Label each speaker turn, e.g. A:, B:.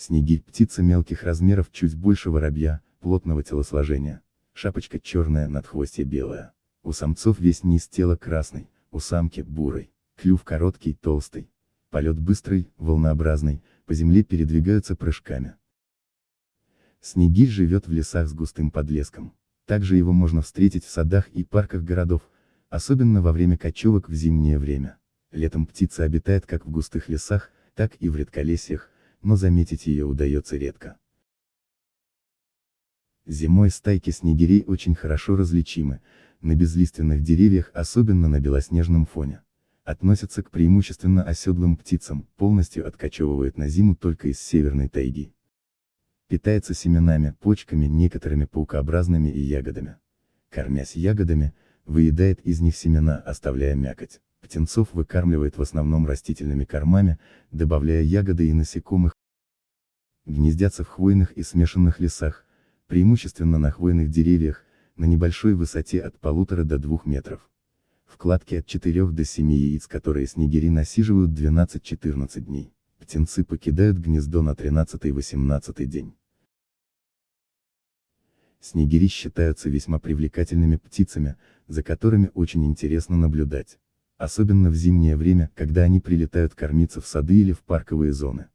A: Снегирь – птица мелких размеров чуть больше воробья, плотного телосложения. Шапочка черная, надхвостье белая. У самцов весь низ тела красный, у самки – бурый. Клюв короткий, толстый. Полет быстрый, волнообразный, по земле передвигаются прыжками. Снегирь живет в лесах с густым подлеском. Также его можно встретить в садах и парках городов, особенно во время кочевок в зимнее время. Летом птица обитает как в густых лесах, так и в редколесьях, но заметить ее удается редко. Зимой стайки снегирей очень хорошо различимы, на безлиственных деревьях, особенно на белоснежном фоне. Относятся к преимущественно оседлым птицам, полностью откачевывают на зиму только из северной тайги. Питается семенами, почками, некоторыми паукообразными и ягодами. Кормясь ягодами, выедает из них семена, оставляя мякоть. Птенцов выкармливает в основном растительными кормами, добавляя ягоды и насекомых. Гнездятся в хвойных и смешанных лесах, преимущественно на хвойных деревьях, на небольшой высоте от полутора до двух метров. Вкладки от 4 до 7 яиц, которые снегири насиживают 12-14 дней. Птенцы покидают гнездо на 13-18 день. Снегири считаются весьма привлекательными птицами, за которыми очень интересно наблюдать особенно в зимнее время, когда они прилетают кормиться в сады или в парковые зоны.